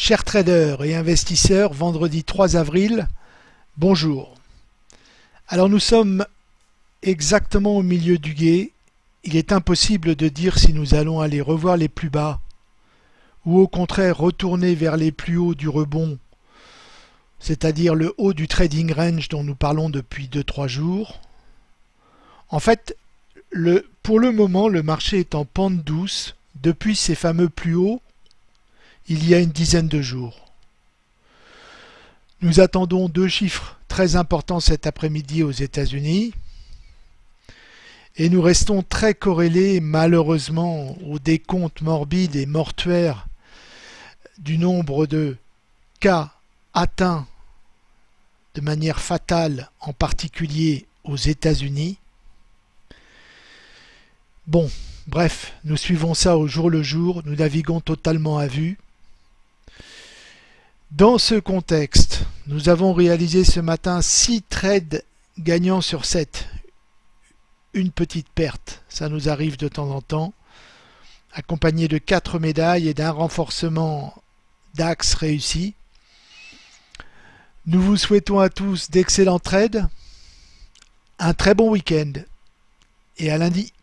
Chers traders et investisseurs, vendredi 3 avril, bonjour. Alors nous sommes exactement au milieu du guet. Il est impossible de dire si nous allons aller revoir les plus bas ou au contraire retourner vers les plus hauts du rebond, c'est-à-dire le haut du trading range dont nous parlons depuis 2-3 jours. En fait, pour le moment, le marché est en pente douce depuis ces fameux plus hauts il y a une dizaine de jours. Nous attendons deux chiffres très importants cet après-midi aux États-Unis et nous restons très corrélés malheureusement au décompte morbide et mortuaire du nombre de cas atteints de manière fatale, en particulier aux États-Unis. Bon, bref, nous suivons ça au jour le jour, nous naviguons totalement à vue. Dans ce contexte, nous avons réalisé ce matin 6 trades gagnants sur 7. Une petite perte, ça nous arrive de temps en temps, accompagné de 4 médailles et d'un renforcement d'axe réussi. Nous vous souhaitons à tous d'excellents trades, un très bon week-end et à lundi.